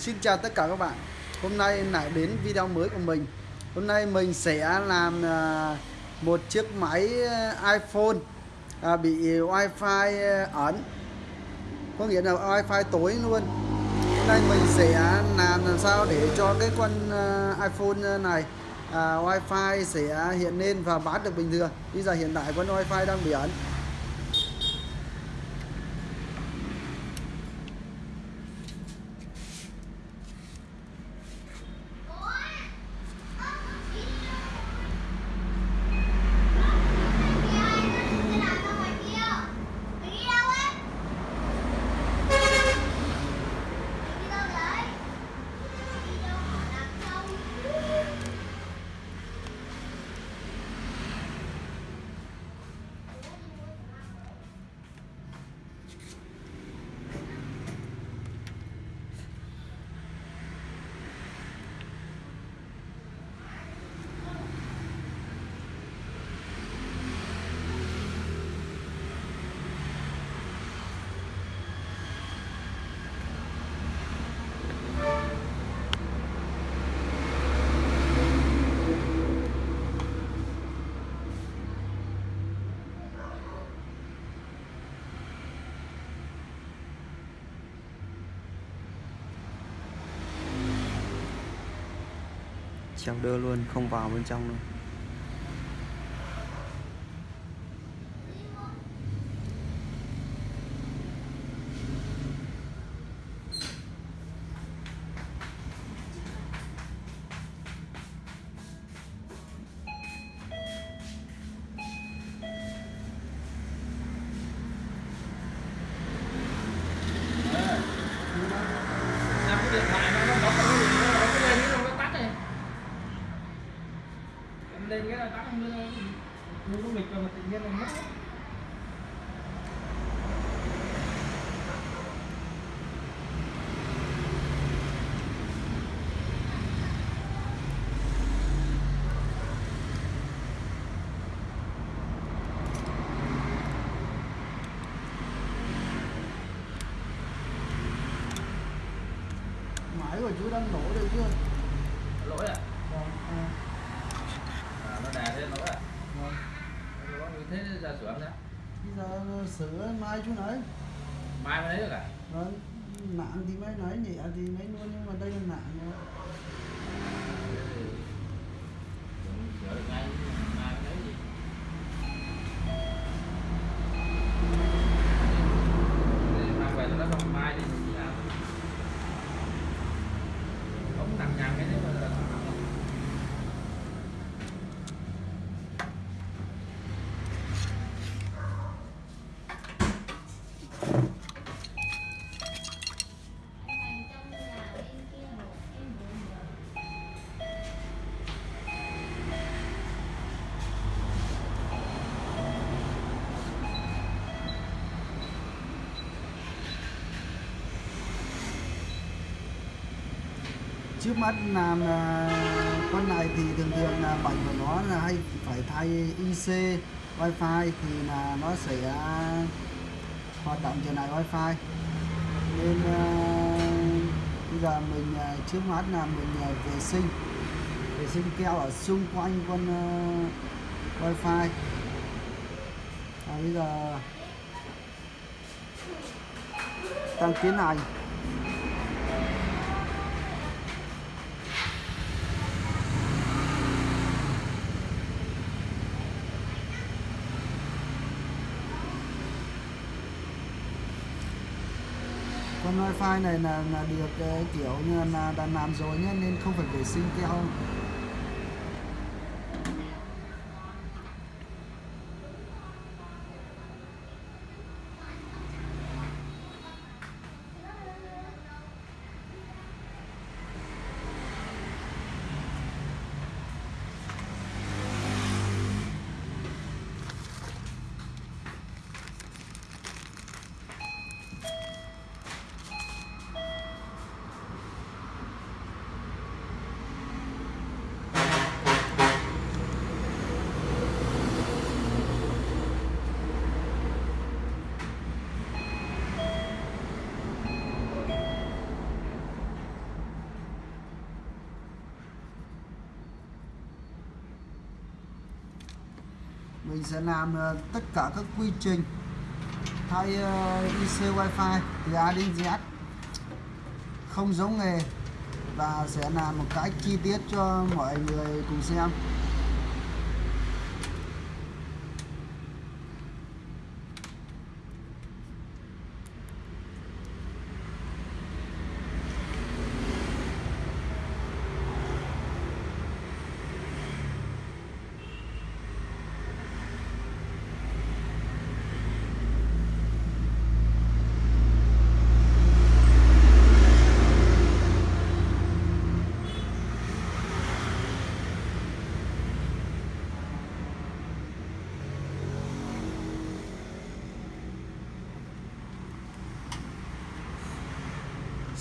Xin chào tất cả các bạn. Hôm nay lại đến video mới của mình. Hôm nay mình sẽ làm à, một chiếc máy à, iPhone à, bị wifi ẩn. Có nghĩa là wifi tối luôn. Hôm nay mình sẽ làm làm sao để cho cái con iPhone này wifi sẽ hiện lên và bán được bình thường. Bây giờ hiện tại con wifi đang bị ẩn. Treo đưa luôn không vào bên trong luôn điện thoại nó nó bấm nó nó lên nó tắt này em lên cái là tắt không lên nó có nghịch rồi mà tự nhiên là mất máy của chú đang nổ rồi chưa lỗi à vâng à, à nó đè lên lỗi à vâng. lỗi như thế ra sửa không nhá bây giờ sửa mai chú nói. Mai mới lấy được à? Vâng nặng thì mới nói nhẹ thì lấy luôn nhưng mà đây là nặng rồi. sửa được ngay mai mới lấy gì mang về nó không mai đi thì làm không nặng nhằn cái đấy mà là trước mắt làm con này thì thường thường là bệnh của nó là hay phải thay IC wifi thì là nó sẽ à, hoạt động trở lại wifi. Nên à, bây giờ mình à, trước mắt là mình vệ sinh vệ sinh keo ở xung quanh con wifi. À, bây giờ tăng tiến này con wifi này là, là được ờ, kiểu như là đã làm rồi nhé nên không phải vệ sinh keo mình sẽ làm ờ, tất cả các quy trình. Thay ờ, IC Wi-Fi từ A đến Z. Không giống nghề. Và sẽ làm một cách chi tiết cho mọi người cùng xem.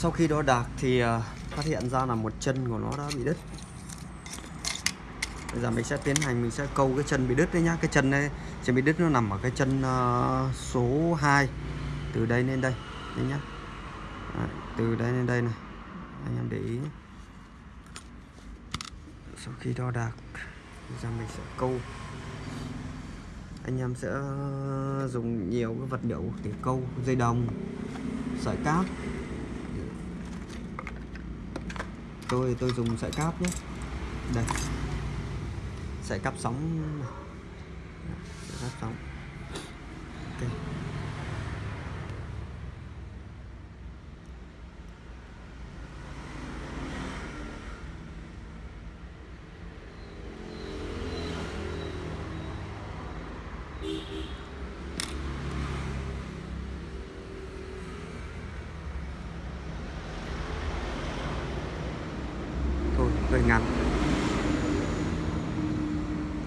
Sau khi đo đạc thì ờ, phát hiện ra là một chân của nó đã bị đứt. Bây giờ mình sẽ tiến hành mình sẽ câu cái chân bị đứt đấy nhá. Cái chân này chân bị đứt nó nằm ở cái chân ờ, số 2 từ đây lên đây đấy nhá. Đấy, từ đây lên đây này. Anh em để ý nhé. sau khi đo đạc bây giờ mình sẽ câu. Anh em sẽ ờ, dùng nhiều cái vật liệu để câu dây đồng sợi cáp. Tôi tôi dùng sợi cáp nhé. Đây. Sợi cáp sóng sợi cáp sóng. Ok thôi hơi ngắn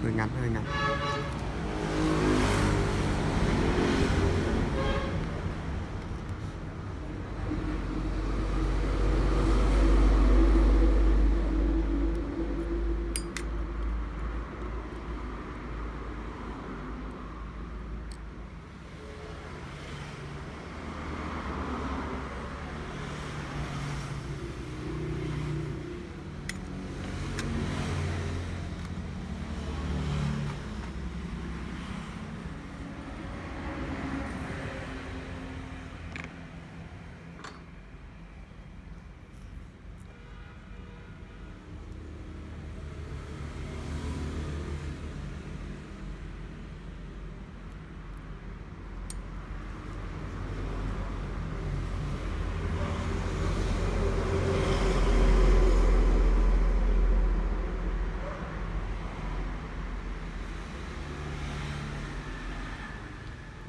hơi ngắn hơi ngắn.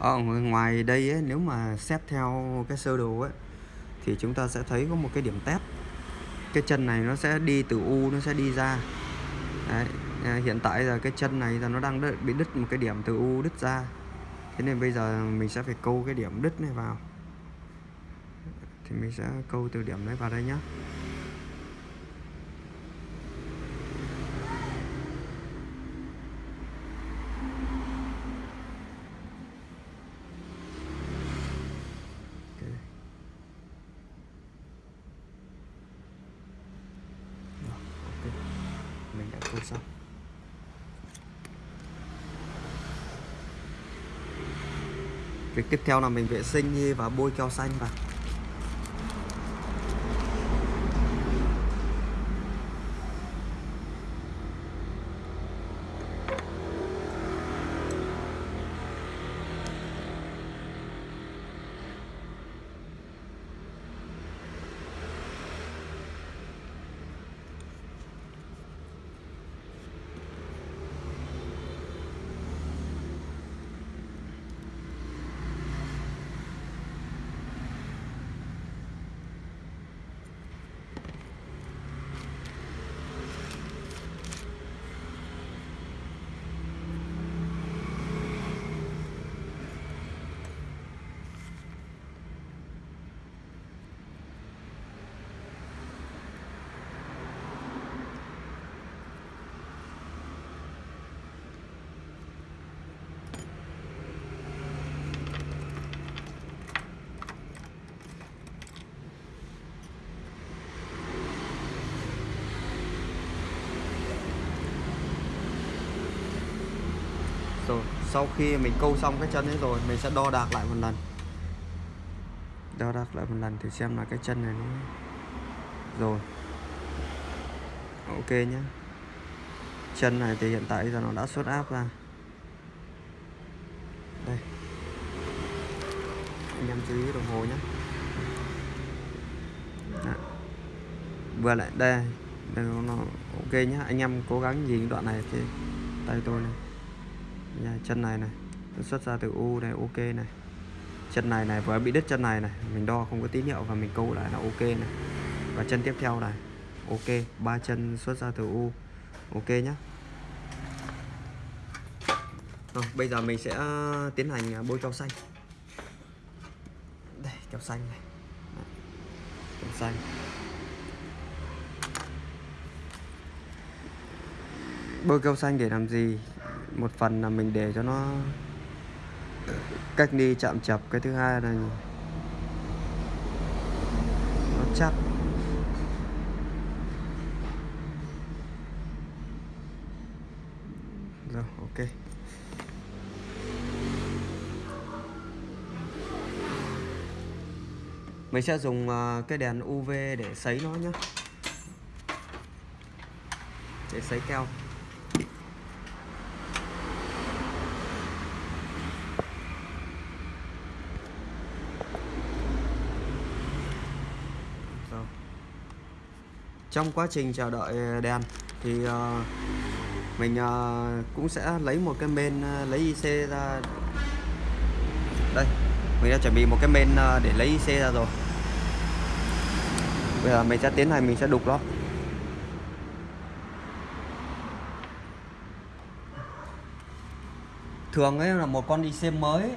Ở ngoài đây ấy, nếu mà xét theo cái sơ đồ ấy thì chúng ta sẽ thấy có một cái điểm test cái chân này nó sẽ đi từ u nó sẽ đi ra. Đấy. À, hiện tại là cái chân này là nó đang đứt, bị đứt một cái điểm từ u đứt ra. Thế nên bây giờ mình sẽ phải câu cái điểm đứt này vào. Thì mình sẽ câu từ điểm đấy vào đây nhá Ok. Rồi, ok không sao. Việc tiếp theo là mình vệ sinh và bôi keo xanh vào. Sau khi mình câu xong cái chân ấy rồi mình sẽ đo đạc lại một lần. Đo đạc lại một lần thì xem là cái chân này nó rồi. Ok nhé chân này thì hiện tại giờ nó đã xuất áp ra. Đây. Anh em chú ý đồng hồ nhé Đó. vừa lại đây. Đây nó, ok nhé anh em cố gắng nhìn đoạn này thì tay tôi này. Dạ, chân này này. Nó xuất ra từ u này ok này. Chân này này vừa bị đứt chân này này. Mình đo không có tín hiệu và mình câu lại là ok này. Và chân tiếp theo này. Ok ba chân xuất ra từ u. Ok nhá. Rồi, bây giờ mình sẽ ờ, tiến hành ờ, bôi keo xanh. Đây keo xanh này. Keo xanh. Bôi keo xanh để làm gì? Một phần là mình để cho nó cách đi chạm chập cái thứ hai là nó chắc. Rồi, ok. Mình sẽ dùng à, cái đèn UV để sấy nó nhé để sấy keo Rồi trong quá trình chờ đợi ờ, đèn thì ờ, mình ờ, cũng sẽ lấy một cái men ờ, lấy IC ra. Đây mình đã chuẩn bị một cái men để lấy IC ra rồi. Bây giờ mình sẽ tiến hành mình sẽ đục nó. Thường ấy là một con IC mới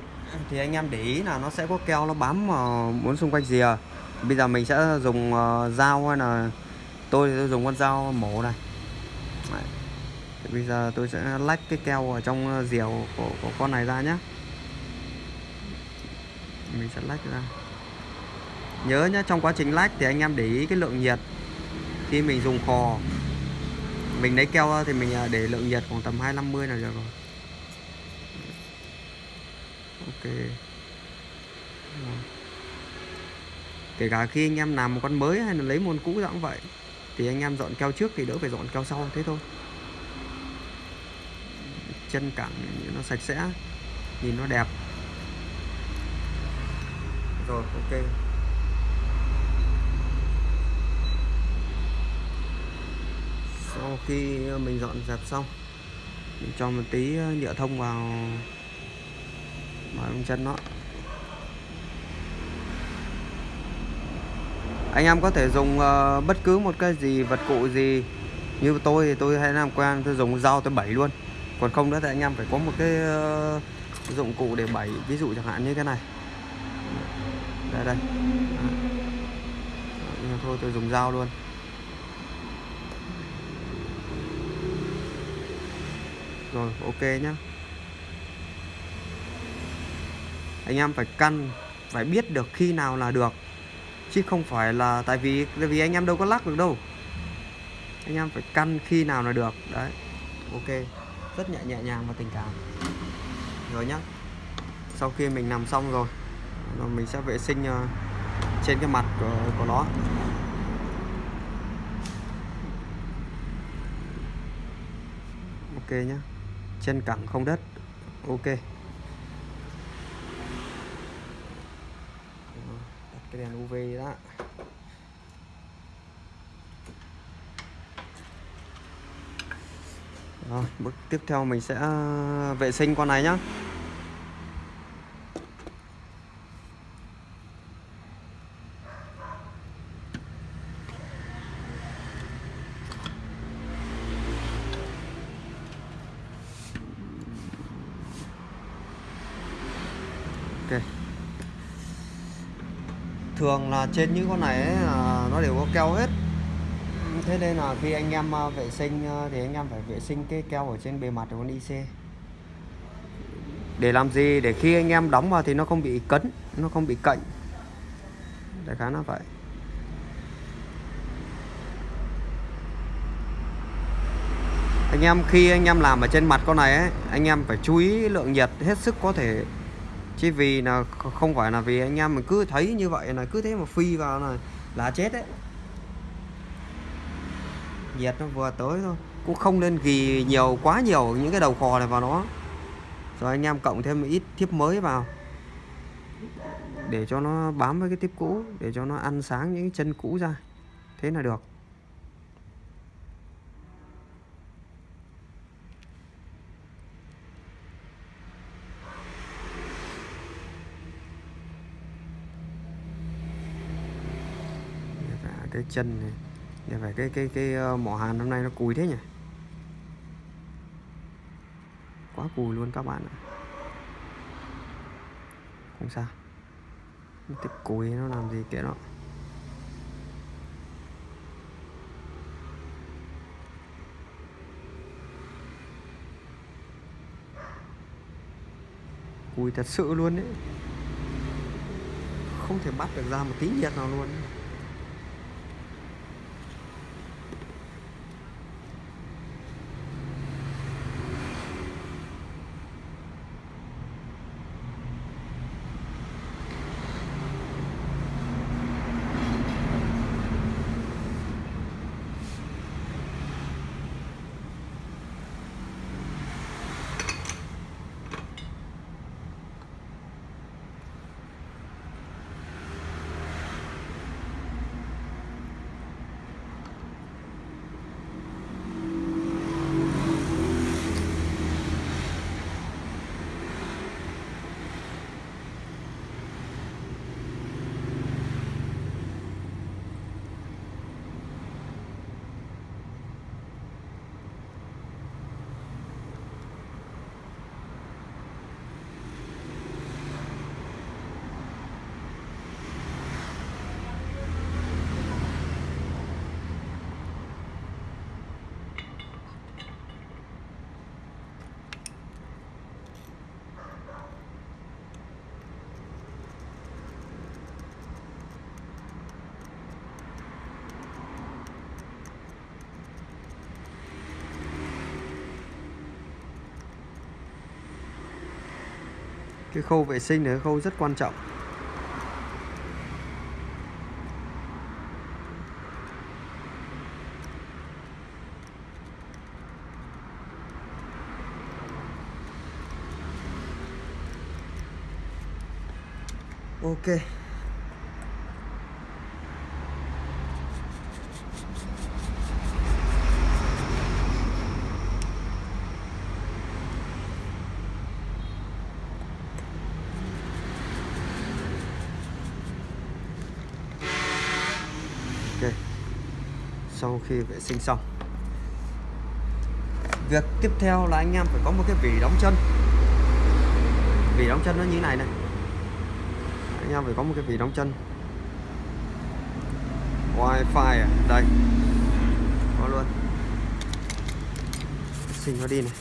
thì anh em để ý là nó sẽ có keo nó bám vào muốn xung quanh rìa. Bây giờ mình sẽ dùng dao hay là tôi tôi dùng con dao mổ này. Đấy. Thì bây giờ tôi sẽ lách cái keo ở trong ờ, rìu của, của, con này ra nhé mình sẽ lách ra. Nhớ nhé trong quá trình lách thì anh em để ý cái lượng nhiệt. Khi mình dùng khò mình lấy keo thì mình ờ, để lượng nhiệt khoảng tầm 250 là được rồi. Ok. Kể cả khi anh em làm một con mới hay là lấy một con cũ cũng vậy thì anh em dọn keo trước thì đỡ phải dọn keo sau, thế thôi. Chân cẳng nó sạch sẽ, nhìn nó đẹp. Rồi, ok. Sau khi mình dọn dẹp xong, mình cho một tí nhựa thông vào vào chân nó. Anh em có thể dùng uh, bất cứ một cái gì vật cụ gì. Như tôi thì tôi hay làm quen tôi dùng dao tôi bẩy luôn. Còn không nữa thì anh em phải có một cái uh, dụng cụ để bẩy. Ví dụ chẳng hạn như cái này. Đây đây. À. Nhưng thôi tôi dùng dao luôn. Rồi ok nhá. Anh em phải căn phải biết được khi nào là được chứ không phải là tại vì tại vì anh em đâu có lắc được đâu. Anh em phải căn khi nào là được. Đấy. Ok. Rất nhẹ nhẹ nhàng và tình cảm. Rồi nhá. Sau khi mình làm xong rồi là mình sẽ vệ sinh ờ, trên cái mặt của, của nó. Ok nhá. Chân cẳng không đất. Ok. Cái đèn UV đó. Rồi, bước tiếp theo mình sẽ à, vệ sinh con này nhá Ok Thường là trên những con này ấy, à, nó đều có keo hết. Thế nên là khi anh em à, vệ sinh à, thì anh em phải vệ sinh cái keo ở trên bề mặt của con IC Để làm gì? Để khi anh em đóng vào thì nó không bị cấn, nó không bị cạnh. Đại khái nó vậy. Anh em khi anh em làm ở trên mặt con này ấy anh em phải chú ý lượng nhiệt hết sức có thể chứ vì là không phải là vì anh em mình cứ thấy như vậy là cứ thế mà phi vào là là chết đấy. Nhiệt nó vừa tới thôi, cũng không nên ghi nhiều quá nhiều những cái đầu cò này vào nó. Rồi anh em cộng thêm một ít thiếp mới vào. Để cho nó bám với cái tiếp cũ, để cho nó ăn sáng những chân cũ ra. Thế là được Để phải cái chân này. Để phải cái cái cái ờ, mỏ hàn hôm nay nó cùi thế nhỉ? Quá cùi luôn các bạn ạ. Không sao. Tiếp cùi nó làm gì kệ nó. Cùi thật sự luôn đấy không thể bắt được ra một tí nhiệt nào luôn. Cái khâu vệ sinh là cái khâu rất quan trọng. Ok ok sau khi vệ sinh xong. Việc tiếp theo là anh em phải có một cái vỉ đóng chân. Vỉ đóng chân nó như thế này này. Anh em phải có một cái vỉ đóng chân. Wifi à? Đây. Có luôn. Xin nó đi này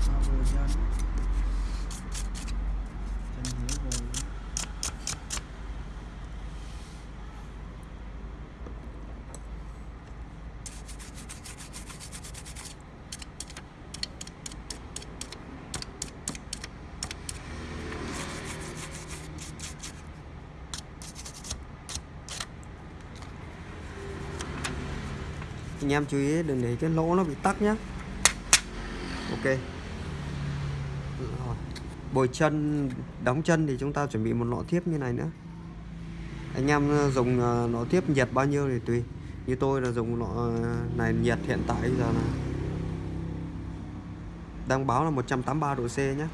Sao vừa chân chân hiếu rồi anh em chú ý, đừng để cái lỗ nó bị tắc nhá. Ok. Bồi chân, đóng chân thì chúng ta chuẩn bị một lọ tiếp như này nữa. Anh em ờ, dùng ờ, lọ tiếp nhiệt bao nhiêu thì tùy. Như tôi là dùng lọ ờ, này nhiệt hiện tại giờ là đang báo là 183 độ C nhé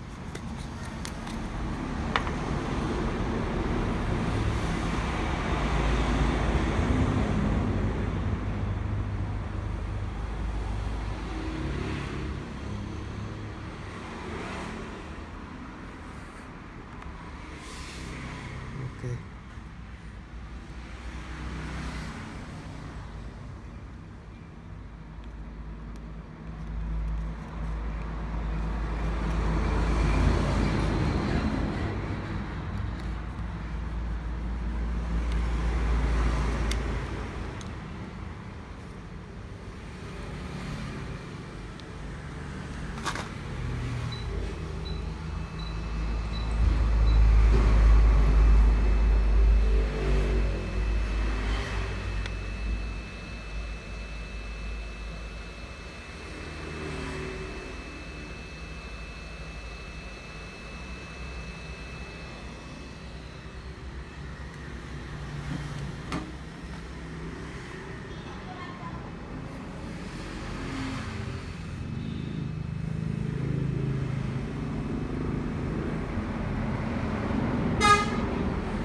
ok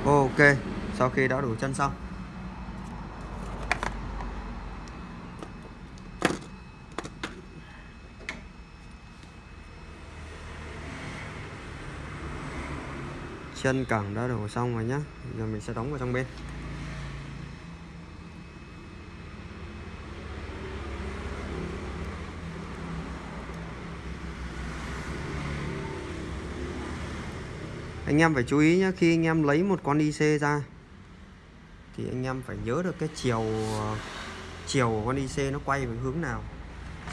ok sau khi đã đủ chân xong. Chân cẳng đã đổ xong rồi nhá. Giờ mình sẽ đóng vào trong bên. Anh em phải chú ý nhé khi anh em lấy một con IC ra, thì anh em phải nhớ được cái chiều chiều của con IC nó quay về hướng nào.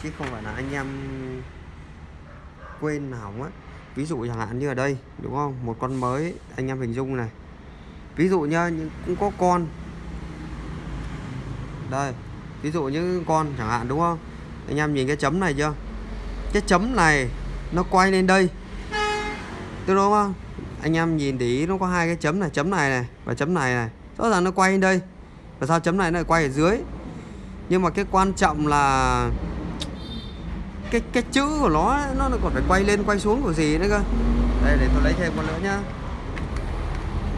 Chứ không phải là anh em quên hỏng á. Ví dụ chẳng hạn như ở đây, đúng không? Một con mới, anh em hình dung này. Ví dụ nhá nhưng cũng có con. Đây, ví dụ như con chẳng hạn, đúng không? Anh em nhìn cái chấm này chưa? Cái chấm này nó quay lên đây. Đúng không? Anh em nhìn để ý nó có hai cái chấm này chấm này này và chấm này này. Rõ ràng nó quay lên đây. Và sao chấm này nó lại quay ở dưới? Nhưng mà cái quan trọng là cái cái chữ của nó nó còn phải quay lên, quay xuống của gì nữa cơ? Đây, để tôi lấy thêm con nữa nhá.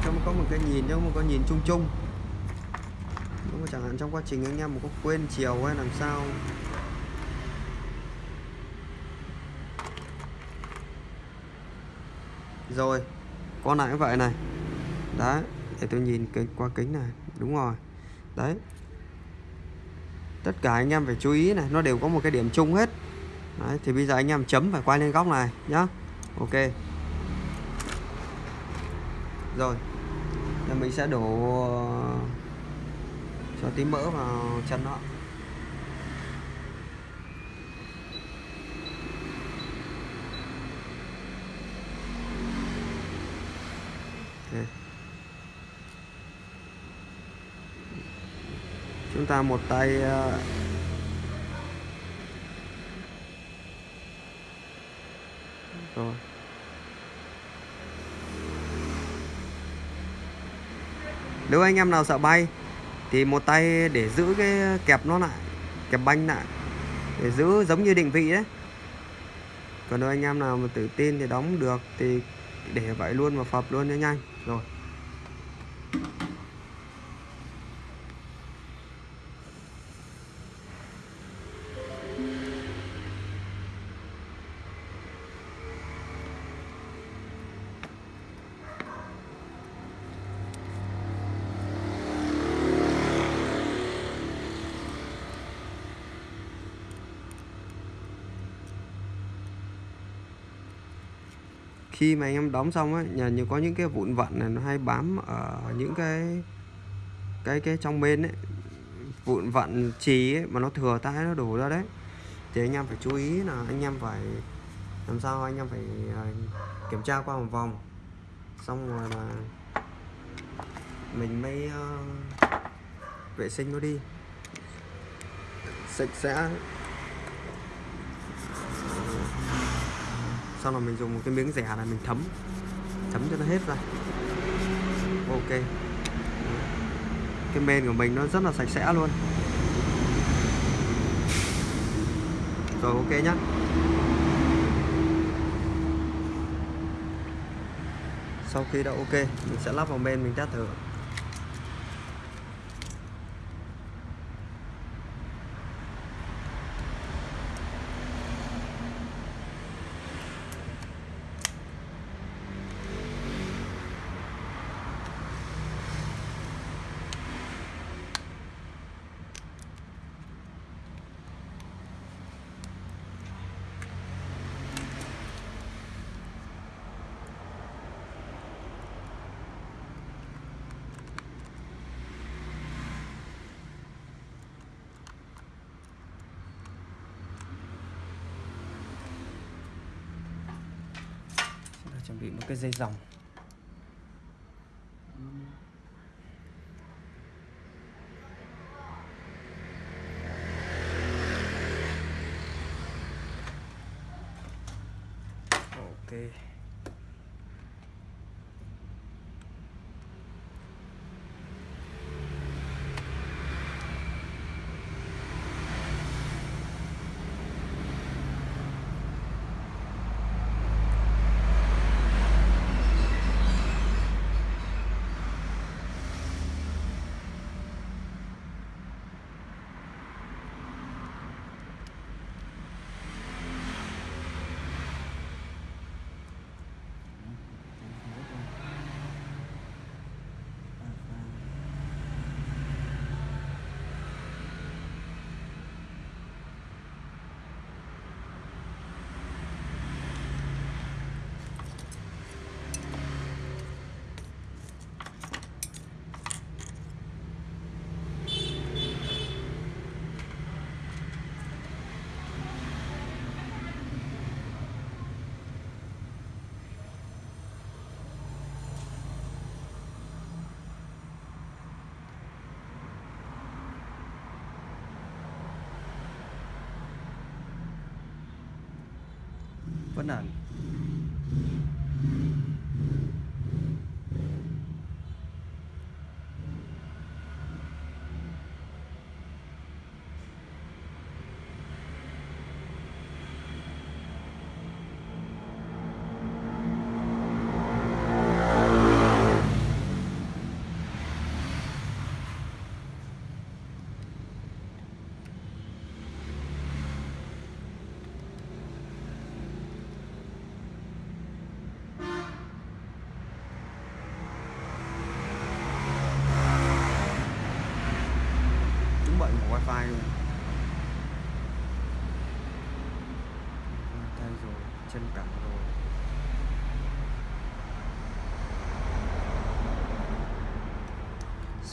Cho có một cái nhìn, cho một cái nhìn chung chung. Đúng chẳng hạn trong quá trình anh em một có quên chiều hay làm sao. Rồi con này cũng vậy này. Đấy để tôi nhìn cái qua kính này. Đúng rồi. Đấy. Tất cả anh em phải chú ý này nó đều có một cái điểm chung hết. Đấy, thì bây giờ anh em chấm phải quay lên góc này nhá. Ok. Rồi. Giờ mình sẽ đổ ờ, cho tí mỡ vào chân nó chúng ta một tay ờ, rồi. Nếu anh em nào sợ bay, thì một tay để giữ cái kẹp nó lại, kẹp banh lại, để giữ giống như định vị đấy. Còn nếu anh em nào mà tự tin thì đóng được, thì để vậy luôn và phập luôn cho nhanh rồi khi mà anh em đóng xong ấy, nhà như có những cái vụn vặn này nó hay bám ở những cái cái cái trong bên ấy. Vụn vặn trì ấy mà nó thừa tay nó đổ ra đấy. Thì anh em phải chú ý là anh em phải làm sao anh em phải à, kiểm tra qua một vòng. Xong rồi là mình mới uh, vệ sinh nó đi. Sạch sẽ. Sau là mình dùng một cái miếng rẻ là mình thấm. Thấm cho nó hết ra. Ok. Cái men của mình nó rất là sạch sẽ luôn. Rồi, ok nhá. Sau khi đã ok, mình sẽ lắp vào men mình test thử chuẩn bị một cái dây dòng. Ok. kapanan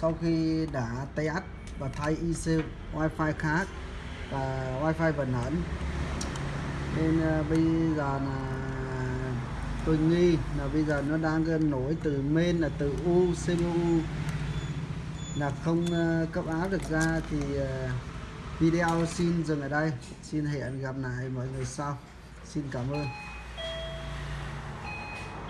sau khi đã test và thay IC wifi khác và wifi vận ẩn nên à, bây giờ là tôi nghi là bây giờ nó đang ờ, nổi từ main là từ U CPU là không à, cấp áo được ra thì à, video xin dừng ở đây. Xin hẹn gặp lại mọi người sau. Xin cảm ơn.